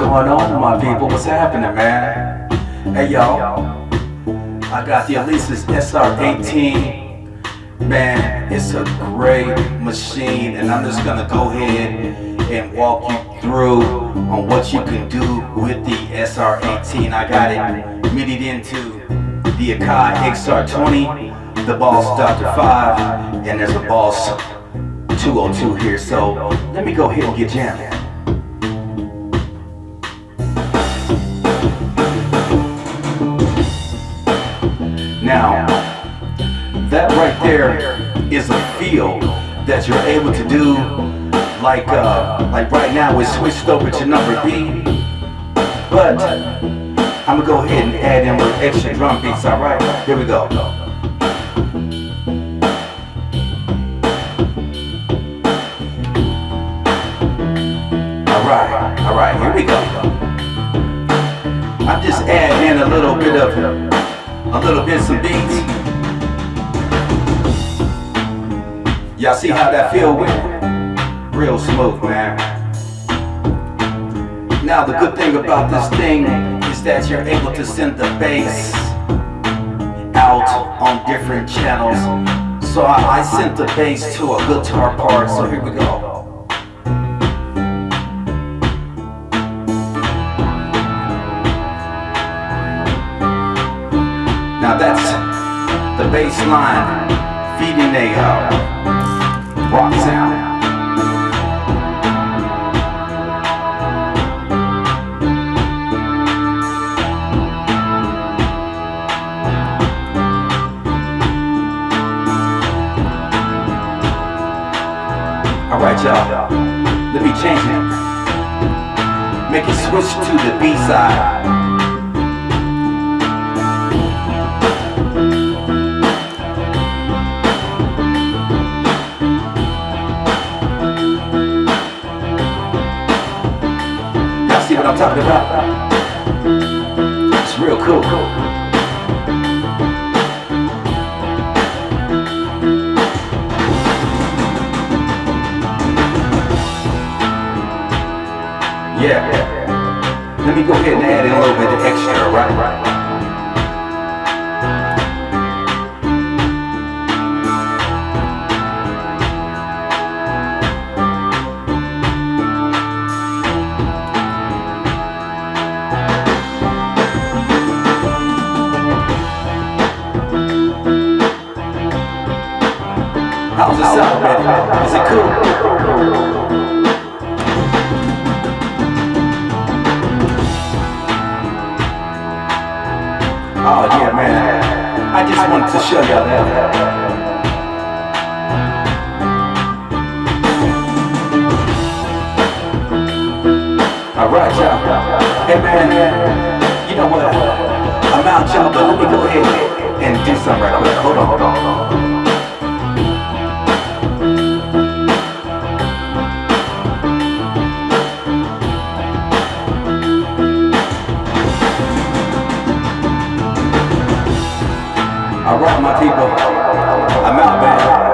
going on, my people? What's happening, man? Hey, y'all. I got the Alesis SR18. Man, it's a great machine, and I'm just gonna go ahead and walk you through on what you can do with the SR18. I got it midi into the Akai XR20, the Boss DR-5, and there's a Boss 202 here. So let me go ahead and get jammed. Now, that right there is a feel that you're able to do like uh, like right now we switched over to number B. But I'm gonna go ahead and add in with extra drum beats alright here we go. Alright alright here we go. I'm just adding in a little bit of a little bit some beats y'all see how that feel with real smooth, man. Now the good thing about this thing is that you're able to send the bass out on different channels. So I, I sent the bass to a guitar part, so here we go. The bass line feeding a uh, rock sound. Alright y'all, let me change it. Make it switch to the B talking about? It's real cool. Yeah. Let me go ahead and add in a little bit of extra, right? Is it cool? Oh yeah, man. I just wanted to show y'all that. Alright, y'all. Hey, man. You know what? I'm out, y'all, but let me go ahead and do something right quick. Hold on, hold on, hold on. rock my people. I'm out, man.